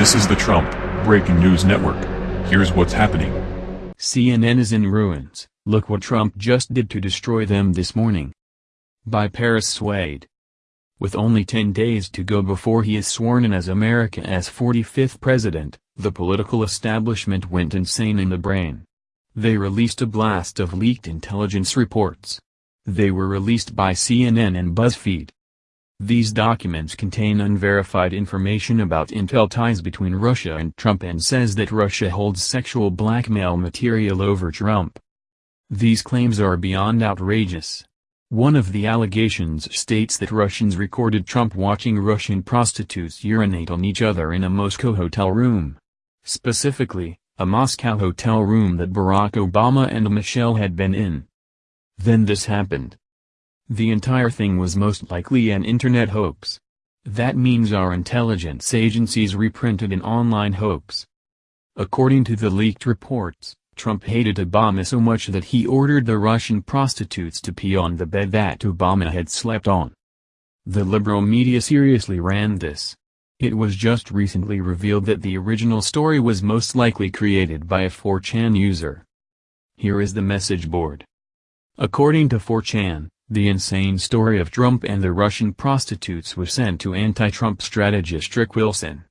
This is the Trump Breaking News Network. Here's what's happening. CNN is in ruins, look what Trump just did to destroy them this morning. By Paris Swade. With only 10 days to go before he is sworn in as America's 45th president, the political establishment went insane in the brain. They released a blast of leaked intelligence reports. They were released by CNN and BuzzFeed. These documents contain unverified information about intel ties between Russia and Trump and says that Russia holds sexual blackmail material over Trump. These claims are beyond outrageous. One of the allegations states that Russians recorded Trump watching Russian prostitutes urinate on each other in a Moscow hotel room. Specifically, a Moscow hotel room that Barack Obama and Michelle had been in. Then this happened. The entire thing was most likely an internet hoax. That means our intelligence agencies reprinted an online hoax. According to the leaked reports, Trump hated Obama so much that he ordered the Russian prostitutes to pee on the bed that Obama had slept on. The liberal media seriously ran this. It was just recently revealed that the original story was most likely created by a 4chan user. Here is the message board. According to 4chan, the insane story of Trump and the Russian prostitutes was sent to anti-Trump strategist Rick Wilson.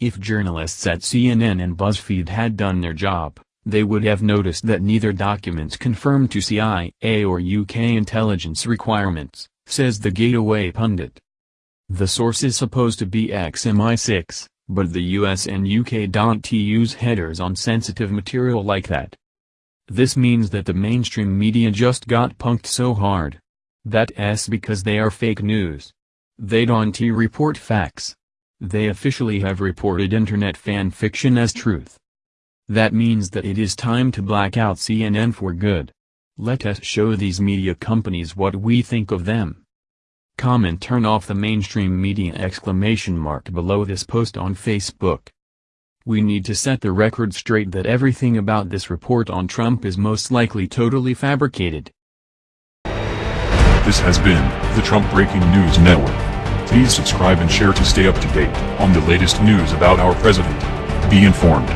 If journalists at CNN and BuzzFeed had done their job, they would have noticed that neither documents confirmed to CIA or UK intelligence requirements, says the Gateway pundit. The source is supposed to be ex-MI6, but the US and UK don't use headers on sensitive material like that. This means that the mainstream media just got punked so hard. That's because they are fake news. They don't report facts. They officially have reported internet fan fiction as truth. That means that it is time to black out CNN for good. Let us show these media companies what we think of them. Comment turn off the mainstream media exclamation mark below this post on Facebook. We need to set the record straight that everything about this report on Trump is most likely totally fabricated. This has been the Trump Breaking News Network. Please subscribe and share to stay up to date on the latest news about our president. Be informed.